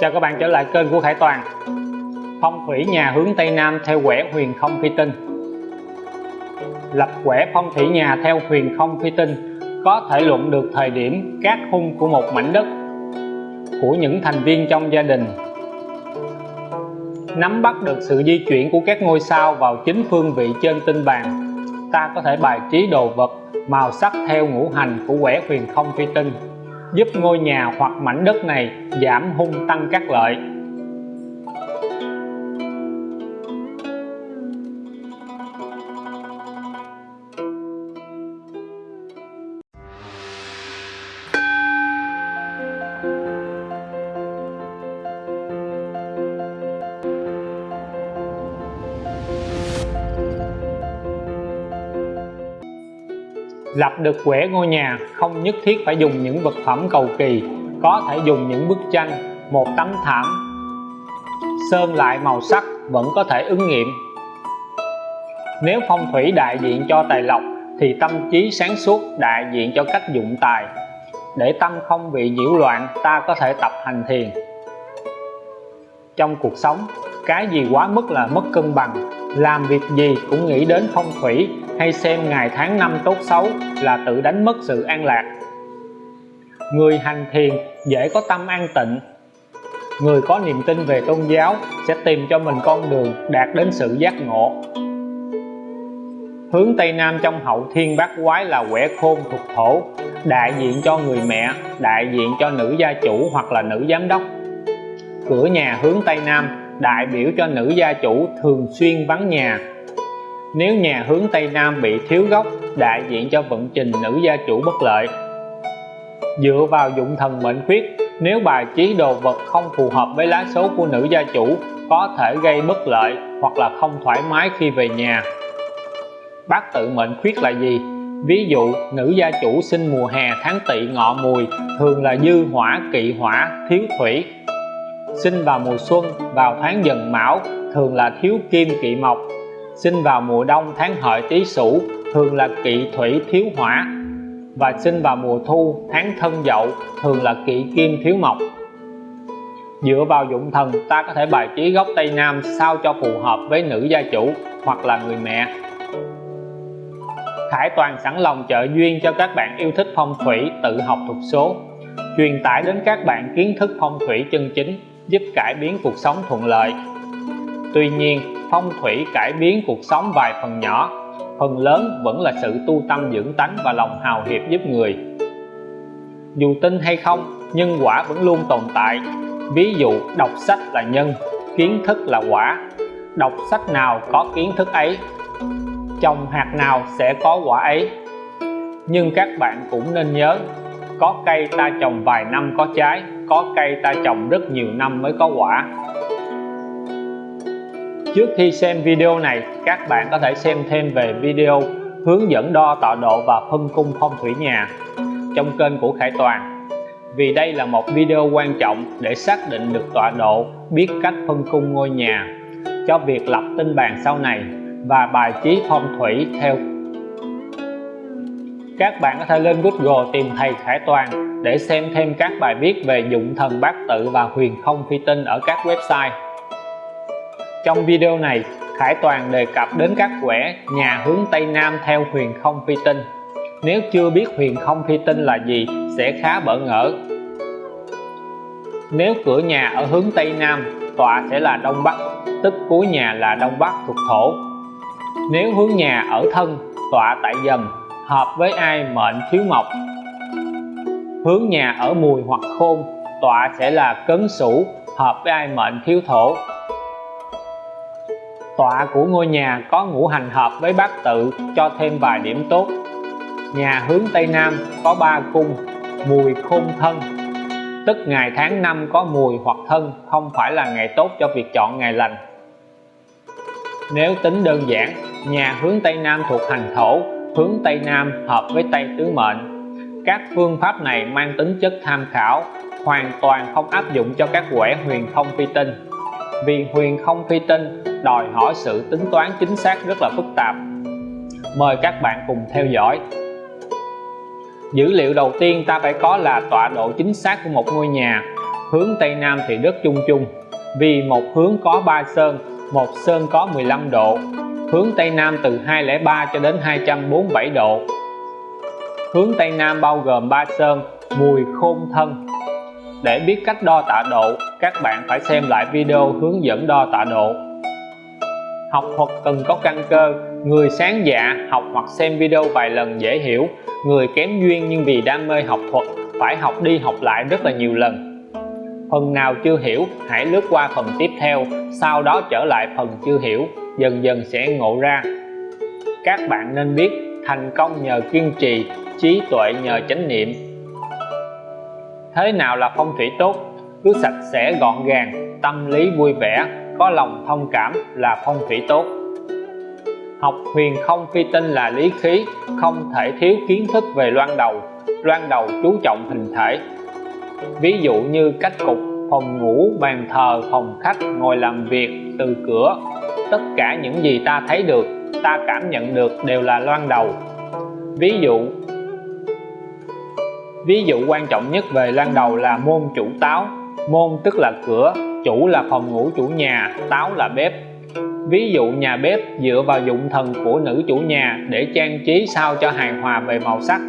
Chào các bạn trở lại kênh của Khải Toàn. Phong thủy nhà hướng Tây Nam theo quẻ huyền không phi tinh. Lập quẻ phong thủy nhà theo huyền không phi tinh có thể luận được thời điểm các hung của một mảnh đất, của những thành viên trong gia đình. Nắm bắt được sự di chuyển của các ngôi sao vào chính phương vị trên tinh bàn, ta có thể bài trí đồ vật màu sắc theo ngũ hành của quẻ huyền không phi tinh giúp ngôi nhà hoặc mảnh đất này giảm hung tăng các lợi. Lập được quẻ ngôi nhà, không nhất thiết phải dùng những vật phẩm cầu kỳ, có thể dùng những bức tranh, một tấm thảm. Sơn lại màu sắc vẫn có thể ứng nghiệm. Nếu phong thủy đại diện cho tài lộc, thì tâm trí sáng suốt đại diện cho cách dụng tài. Để tâm không bị nhiễu loạn, ta có thể tập hành thiền. Trong cuộc sống, cái gì quá mức là mất cân bằng, làm việc gì cũng nghĩ đến phong thủy hay xem ngày tháng năm tốt xấu là tự đánh mất sự an lạc. Người hành thiền dễ có tâm an tịnh. Người có niềm tin về tôn giáo sẽ tìm cho mình con đường đạt đến sự giác ngộ. Hướng Tây Nam trong hậu thiên bát quái là quẻ khôn thuộc thổ, đại diện cho người mẹ, đại diện cho nữ gia chủ hoặc là nữ giám đốc. Cửa nhà hướng Tây Nam đại biểu cho nữ gia chủ thường xuyên vắng nhà nếu nhà hướng Tây Nam bị thiếu gốc đại diện cho vận trình nữ gia chủ bất lợi. Dựa vào dụng thần mệnh khuyết, nếu bài trí đồ vật không phù hợp với lá số của nữ gia chủ, có thể gây bất lợi hoặc là không thoải mái khi về nhà. Bát tự mệnh khuyết là gì? Ví dụ, nữ gia chủ sinh mùa hè tháng tỵ ngọ mùi, thường là dư hỏa, kỵ hỏa, thiếu thủy. Sinh vào mùa xuân, vào tháng dần mão, thường là thiếu kim kỵ mộc sinh vào mùa đông tháng hợi tý sửu, thường là kỵ thủy thiếu hỏa. Và sinh vào mùa thu tháng thân dậu, thường là kỵ kim thiếu mộc. Dựa vào dụng thần, ta có thể bài trí góc tây nam sao cho phù hợp với nữ gia chủ hoặc là người mẹ. Khải Toàn sẵn lòng trợ duyên cho các bạn yêu thích phong thủy tự học thuật số. Truyền tải đến các bạn kiến thức phong thủy chân chính, giúp cải biến cuộc sống thuận lợi. Tuy nhiên, phong thủy cải biến cuộc sống vài phần nhỏ, phần lớn vẫn là sự tu tâm dưỡng tánh và lòng hào hiệp giúp người. Dù tin hay không, nhân quả vẫn luôn tồn tại. Ví dụ, đọc sách là nhân, kiến thức là quả. Đọc sách nào có kiến thức ấy trồng hạt nào sẽ có quả ấy. Nhưng các bạn cũng nên nhớ, có cây ta trồng vài năm có trái, có cây ta trồng rất nhiều năm mới có quả. Trước khi xem video này, các bạn có thể xem thêm về video hướng dẫn đo tọa độ và phân cung phong thủy nhà trong kênh của Khải Toàn. Vì đây là một video quan trọng để xác định được tọa độ, biết cách phân cung ngôi nhà cho việc lập tinh bàn sau này và bài trí phong thủy theo. Các bạn có thể lên Google tìm thầy Khải Toàn để xem thêm các bài viết về dụng thần bát tự và huyền không phi tinh ở các website. Trong video này, Khải Toàn đề cập đến các quẻ nhà hướng Tây Nam theo huyền không phi tinh. Nếu chưa biết huyền không phi tinh là gì sẽ khá bỡ ngỡ. Nếu cửa nhà ở hướng Tây Nam, tọa sẽ là Đông Bắc, tức cuối nhà là Đông Bắc thuộc thổ. Nếu hướng nhà ở thân, tọa tại dần, hợp với ai mệnh thiếu mộc. Hướng nhà ở mùi hoặc khôn, tọa sẽ là cấn sủ, hợp với ai mệnh thiếu thổ tọa của ngôi nhà có ngũ hành hợp với bát tự cho thêm vài điểm tốt. Nhà hướng Tây Nam có ba cung, mùi khôn thân. Tức ngày tháng năm có mùi hoặc thân, không phải là ngày tốt cho việc chọn ngày lành. Nếu tính đơn giản, nhà hướng Tây Nam thuộc hành thổ, hướng Tây Nam hợp với Tây tứ mệnh. Các phương pháp này mang tính chất tham khảo, hoàn toàn không áp dụng cho các quẻ huyền không phi tinh vì huyền không phi tinh, đòi hỏi sự tính toán chính xác rất là phức tạp. Mời các bạn cùng theo dõi. Dữ liệu đầu tiên ta phải có là tọa độ chính xác của một ngôi nhà. Hướng Tây Nam thì đất chung chung. Vì một hướng có 3 sơn, một sơn có 15 độ. Hướng Tây Nam từ 203 cho đến 247 độ. Hướng Tây Nam bao gồm 3 sơn, mùi khôn thân để biết cách đo tạ độ, các bạn phải xem lại video hướng dẫn đo tạ độ. Học thuật cần có căn cơ, người sáng dạ học hoặc xem video vài lần dễ hiểu. Người kém duyên nhưng vì đam mê học thuật, phải học đi học lại rất là nhiều lần. Phần nào chưa hiểu, hãy lướt qua phần tiếp theo, sau đó trở lại phần chưa hiểu, dần dần sẽ ngộ ra. Các bạn nên biết, thành công nhờ kiên trì, trí tuệ nhờ chánh niệm thế nào là phong thủy tốt, cứ sạch sẽ gọn gàng, tâm lý vui vẻ, có lòng thông cảm là phong thủy tốt. Học huyền không phi tinh là lý khí, không thể thiếu kiến thức về loan đầu loan đầu chú trọng hình thể. Ví dụ như cách cục, phòng ngủ, bàn thờ, phòng khách, ngồi làm việc, từ cửa, tất cả những gì ta thấy được, ta cảm nhận được đều là loan đầu. Ví dụ ví dụ quan trọng nhất về lan đầu là môn chủ táo. Môn tức là cửa, chủ là phòng ngủ chủ nhà, táo là bếp. Ví dụ nhà bếp dựa vào dụng thần của nữ chủ nhà để trang trí sao cho hài hòa về màu sắc.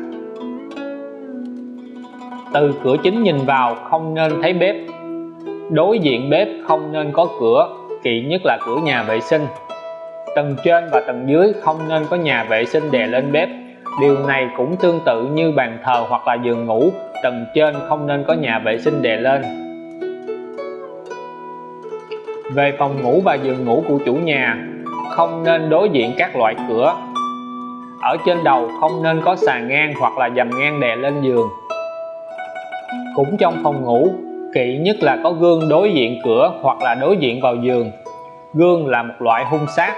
Từ cửa chính nhìn vào, không nên thấy bếp. Đối diện bếp không nên có cửa kỵ nhất là cửa nhà vệ sinh. Tầng trên và tầng dưới không nên có nhà vệ sinh đè lên bếp điều này cũng tương tự như bàn thờ hoặc là giường ngủ, tầng trên không nên có nhà vệ sinh đè lên. Về phòng ngủ và giường ngủ của chủ nhà, không nên đối diện các loại cửa. Ở trên đầu không nên có sàn ngang hoặc là dầm ngang đè lên giường. Cũng trong phòng ngủ kỵ nhất là có gương đối diện cửa hoặc là đối diện vào giường. Gương là một loại hung sát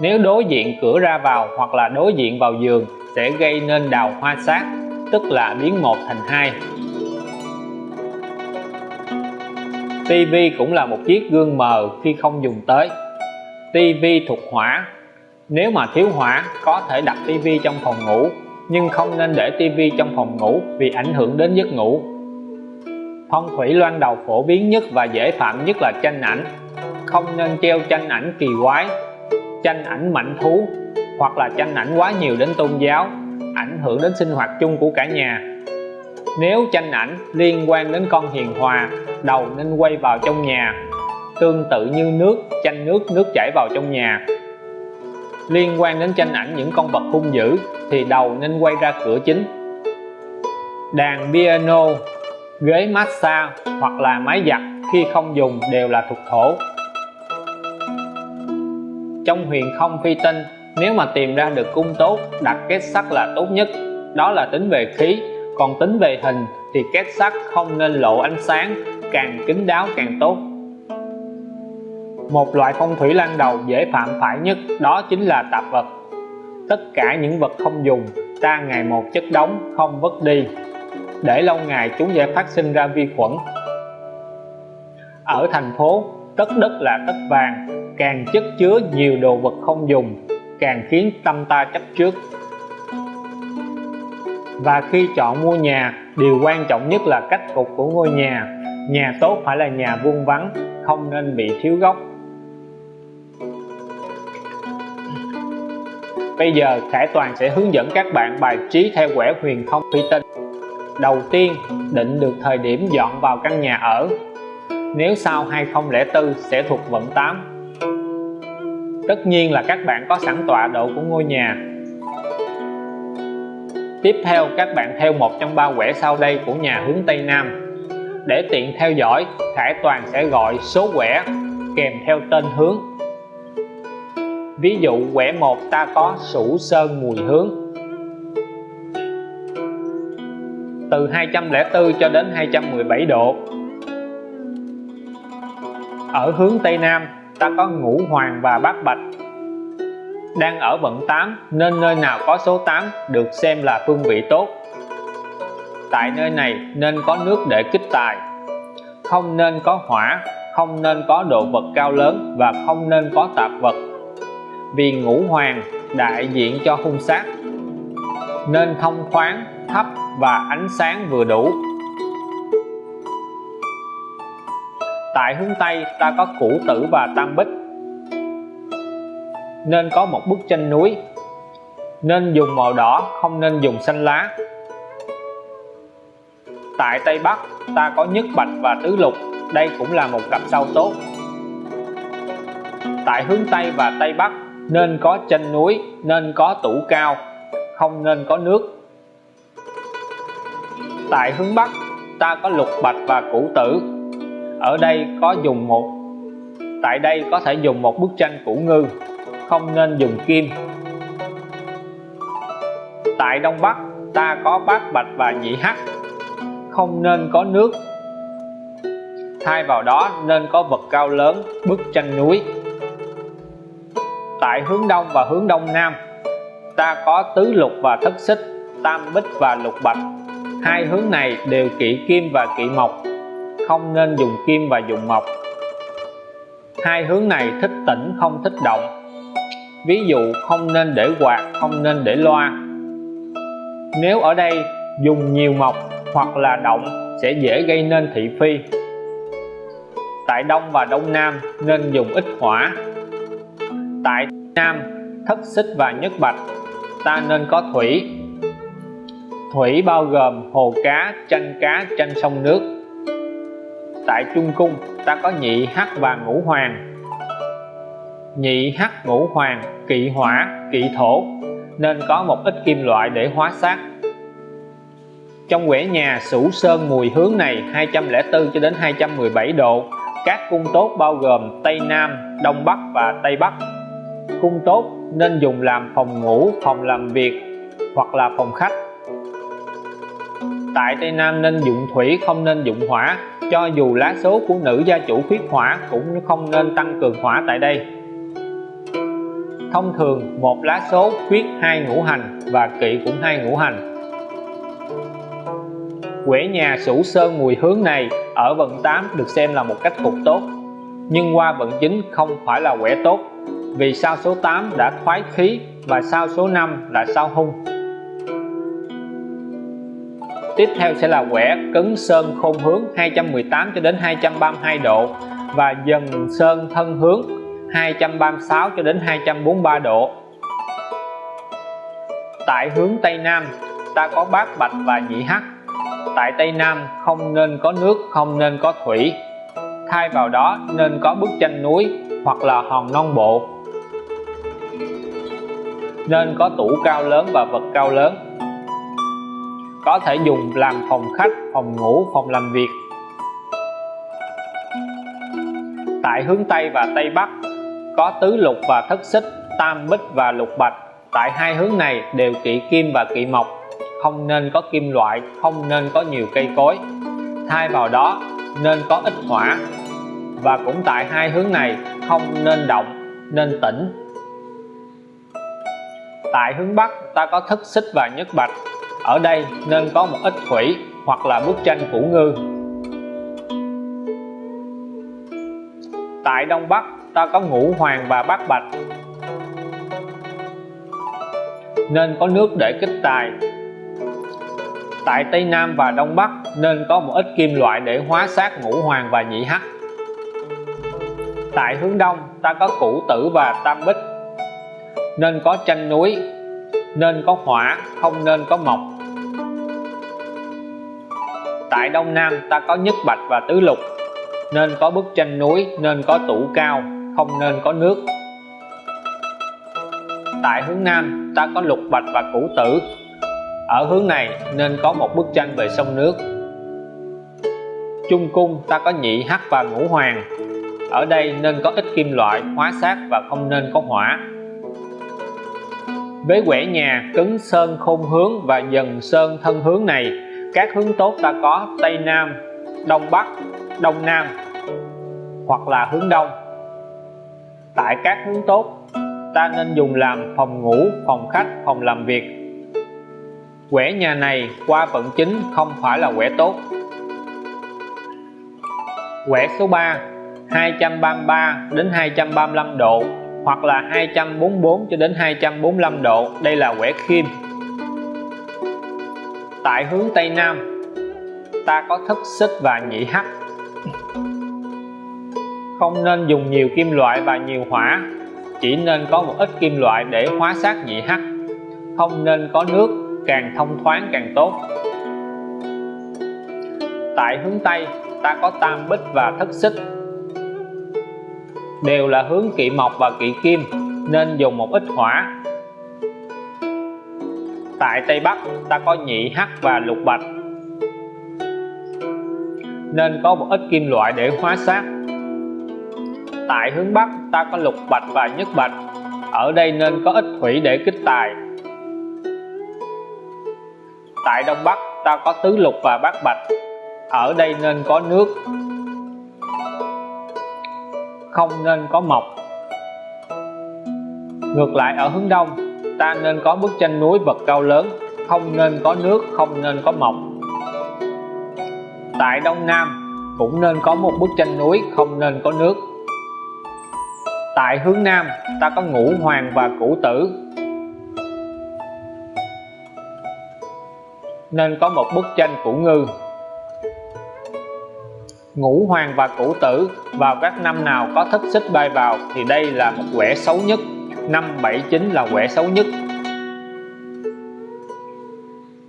nếu đối diện cửa ra vào hoặc là đối diện vào giường sẽ gây nên đào hoa sát, tức là biến một thành hai. TV cũng là một chiếc gương mờ khi không dùng tới. TV thuộc hỏa. Nếu mà thiếu hỏa, có thể đặt TV trong phòng ngủ, nhưng không nên để TV trong phòng ngủ vì ảnh hưởng đến giấc ngủ. Phong thủy loan đầu phổ biến nhất và dễ phạm nhất là tranh ảnh. Không nên treo tranh ảnh kỳ quái tranh ảnh mạnh thú, hoặc là tranh ảnh quá nhiều đến tôn giáo, ảnh hưởng đến sinh hoạt chung của cả nhà. Nếu tranh ảnh liên quan đến con hiền hòa, đầu nên quay vào trong nhà, tương tự như nước tranh nước nước chảy vào trong nhà. Liên quan đến tranh ảnh những con vật hung dữ, thì đầu nên quay ra cửa chính. Đàn piano, ghế massage hoặc là máy giặt khi không dùng đều là thuộc thổ trong huyền không phi tinh. Nếu mà tìm ra được cung tốt, đặt kết sắt là tốt nhất. Đó là tính về khí, còn tính về hình thì kết sắt không nên lộ ánh sáng, càng kín đáo càng tốt. Một loại phong thủy lan đầu dễ phạm phải nhất, đó chính là tạp vật. Tất cả những vật không dùng, ta ngày một chất đóng, không vứt đi. Để lâu ngày chúng sẽ phát sinh ra vi khuẩn. Ở thành phố, tất đất là tất vàng càng chất chứa nhiều đồ vật không dùng, càng khiến tâm ta chấp trước. Và khi chọn mua nhà, điều quan trọng nhất là cách cục của ngôi nhà. Nhà tốt phải là nhà vuông vắn không nên bị thiếu góc bây giờ, Khải Toàn sẽ hướng dẫn các bạn bài trí theo quẻ huyền không phi tinh. Đầu tiên, định được thời điểm dọn vào căn nhà ở. Nếu sau 2004 sẽ thuộc vận 8 tất nhiên là các bạn có sẵn tọa độ của ngôi nhà. Tiếp theo, các bạn theo một trong ba quẻ sau đây của nhà hướng Tây Nam. Để tiện theo dõi Khải Toàn sẽ gọi số quẻ kèm theo tên hướng. Ví dụ, quẻ 1 ta có sủ sơn mùi hướng. Từ 204 cho đến 217 độ. Ở hướng Tây Nam ta có ngũ hoàng và bát bạch. Đang ở vận 8 nên nơi nào có số 8 được xem là phương vị tốt. Tại nơi này nên có nước để kích tài. Không nên có hỏa, không nên có đồ vật cao lớn và không nên có tạp vật. Vì ngũ hoàng đại diện cho hung sát, nên thông thoáng thấp và ánh sáng vừa đủ. Tại hướng Tây ta có củ tử và tam bích. Nên có một bức tranh núi. Nên dùng màu đỏ, không nên dùng xanh lá. Tại Tây Bắc, ta có nhất bạch và tứ lục. Đây cũng là một cặp sao tốt. Tại hướng Tây và Tây Bắc, nên có tranh núi, nên có tủ cao, không nên có nước. Tại hướng Bắc, ta có lục bạch và củ tử ở đây có dùng một, tại đây có thể dùng một bức tranh củ ngư, không nên dùng kim. Tại Đông Bắc, ta có bát bạch và nhị hắc, không nên có nước. Thay vào đó, nên có vật cao lớn, bức tranh núi. Tại hướng đông và hướng đông nam, ta có tứ lục và thất xích, tam bích và lục bạch. Hai hướng này đều kỵ kim và kỵ mộc không nên dùng kim và dùng mộc. Hai hướng này thích tĩnh, không thích động. Ví dụ, không nên để quạt, không nên để loa. Nếu ở đây dùng nhiều mộc hoặc là động sẽ dễ gây nên thị phi. Tại đông và đông nam nên dùng ít hỏa. Tại nam, thất xích và nhất bạch, ta nên có thủy. Thủy bao gồm hồ cá, chanh cá, chanh sông nước tại trung cung, ta có nhị hắc và ngũ hoàng. Nhị hắc, ngũ hoàng, kỵ hỏa, kỵ thổ, nên có một ít kim loại để hóa sát trong quẻ nhà Sửu Sơn mùi hướng này 204 cho đến 217 độ, các cung tốt bao gồm Tây Nam, Đông Bắc và Tây Bắc. Cung tốt nên dùng làm phòng ngủ, phòng làm việc hoặc là phòng khách tại Tây Nam nên dụng thủy không nên dụng hỏa. Cho dù lá số của nữ gia chủ khuyết hỏa cũng không nên tăng cường hỏa tại đây. Thông thường, một lá số khuyết hai ngũ hành và kỵ cũng hai ngũ hành. Quẻ nhà sửu sơn mùi hướng này ở vận 8 được xem là một cách cục tốt. Nhưng qua vận 9 không phải là quẻ tốt, vì sao số 8 đã thoái khí và sao số 5 là sao hung? Tiếp theo sẽ là quẻ cứng sơn khôn hướng 218 cho đến 232 độ và dần sơn thân hướng 236 cho đến 243 độ. Tại hướng Tây Nam, ta có bát bạch và nhị hắc. Tại Tây Nam, không nên có nước, không nên có thủy. Thay vào đó, nên có bức tranh núi hoặc là hòn non bộ. Nên có tủ cao lớn và vật cao lớn có thể dùng làm phòng khách, phòng ngủ, phòng làm việc. Tại hướng Tây và Tây Bắc, có tứ lục và thất xích, tam bích và lục bạch. Tại hai hướng này đều kỵ kim và kỵ mộc. Không nên có kim loại, không nên có nhiều cây cối. Thay vào đó, nên có ít hỏa. Và cũng tại hai hướng này, không nên động, nên tĩnh. Tại hướng Bắc, ta có thất xích và nhất bạch ở đây nên có một ít thủy hoặc là bức tranh củ ngư. Tại Đông Bắc, ta có ngũ hoàng và bát bạch. Nên có nước để kích tài. Tại Tây Nam và Đông Bắc, nên có một ít kim loại để hóa sát ngũ hoàng và nhị hắc. Tại hướng Đông, ta có củ tử và tam bích. Nên có tranh núi, nên có hỏa, không nên có mộc tại Đông Nam ta có nhất bạch và tứ lục. Nên có bức tranh núi, nên có tủ cao, không nên có nước. Tại hướng Nam ta có lục bạch và củ tử. Ở hướng này nên có một bức tranh về sông nước. Trung cung ta có nhị hắc và ngũ hoàng. Ở đây nên có ít kim loại, hóa sát và không nên có hỏa. Với quẻ nhà, cứng sơn khôn hướng và dần sơn thân hướng này các hướng tốt ta có Tây Nam, Đông Bắc, Đông Nam, hoặc là hướng Đông. Tại các hướng tốt, ta nên dùng làm phòng ngủ, phòng khách, phòng làm việc. Quẻ nhà này qua vận chính không phải là quẻ tốt. Quẻ số 3 233 đến 235 độ, hoặc là 244 cho đến 245 độ, đây là quẻ khiêm tại hướng Tây Nam. Ta có thất xích và nhị hắc. Không nên dùng nhiều kim loại và nhiều hỏa, chỉ nên có một ít kim loại để hóa sát nhị hắc. Không nên có nước, càng thông thoáng càng tốt. Tại hướng Tây, ta có tam bích và thất xích. Đều là hướng kỵ mộc và kỵ kim, nên dùng một ít hỏa tại Tây Bắc, ta có nhị hắc và lục bạch. Nên có một ít kim loại để hóa sát. Tại hướng Bắc, ta có lục bạch và nhất bạch. Ở đây nên có ít thủy để kích tài. Tại Đông Bắc, ta có tứ lục và bát bạch. Ở đây nên có nước. Không nên có mộc. Ngược lại ở hướng đông ta nên có bức tranh núi vật cao lớn, không nên có nước, không nên có mộc tại đông nam, cũng nên có một bức tranh núi, không nên có nước. Tại hướng nam, ta có ngũ hoàng và cửu tử. Nên có một bức tranh cửu ngư. Ngũ hoàng và cửu tử, vào các năm nào có thất xích bay vào thì đây là một quẻ xấu nhất. 579 là quẻ xấu nhất.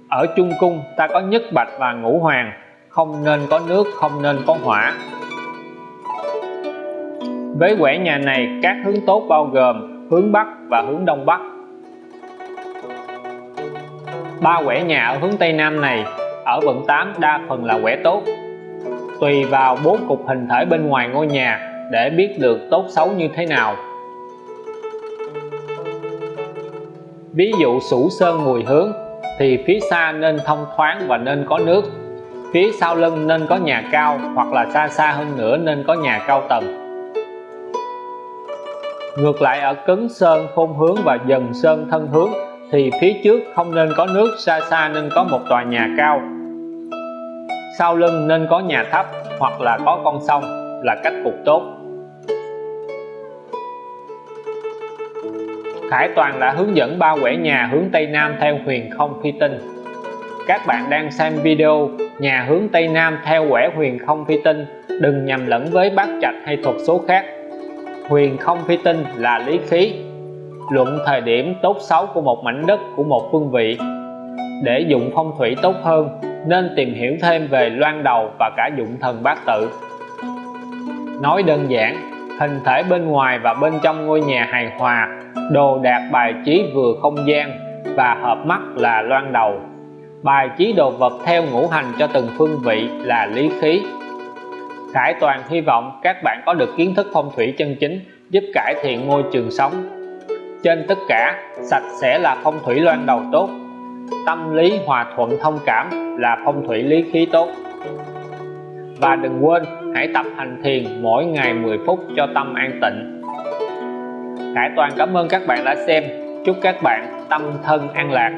Ở trung cung, ta có nhất bạch và ngũ hoàng. Không nên có nước, không nên có hỏa. Với quẻ nhà này, các hướng tốt bao gồm hướng Bắc và hướng Đông Bắc. Ba quẻ nhà ở hướng Tây Nam này, ở vận 8 đa phần là quẻ tốt. Tùy vào bố cục hình thể bên ngoài ngôi nhà để biết được tốt xấu như thế nào. Ví dụ sủ sơn mùi hướng thì phía xa nên thông thoáng và nên có nước. Phía sau lưng nên có nhà cao, hoặc là xa xa hơn nữa nên có nhà cao tầng. Ngược lại ở cứng sơn, khôn hướng và dần sơn thân hướng, thì phía trước không nên có nước, xa xa nên có một tòa nhà cao. Sau lưng nên có nhà thấp, hoặc là có con sông, là cách cục tốt. Khải Toàn đã hướng dẫn ba quẻ nhà hướng Tây Nam theo huyền không phi tinh. Các bạn đang xem video nhà hướng Tây Nam theo quẻ huyền không phi tinh, đừng nhầm lẫn với bát trạch hay thuật số khác. Huyền không phi tinh là lý khí, luận thời điểm tốt xấu của một mảnh đất, của một phương vị. Để dụng phong thủy tốt hơn, nên tìm hiểu thêm về loan đầu và cả dụng thần bát tự. Nói đơn giản hình thể bên ngoài và bên trong ngôi nhà hài hòa, đồ đạc bài trí vừa không gian và hợp mắt là loan đầu. Bài trí đồ vật theo ngũ hành cho từng phương vị là lý khí. Khải Toàn hy vọng các bạn có được kiến thức phong thủy chân chính giúp cải thiện môi trường sống. Trên tất cả, sạch sẽ là phong thủy loan đầu tốt. Tâm lý hòa thuận thông cảm là phong thủy lý khí tốt. Và đừng quên hãy tập hành thiền mỗi ngày 10 phút cho tâm an tịnh. Khải Toàn cảm ơn các bạn đã xem. Chúc các bạn tâm thân an lạc.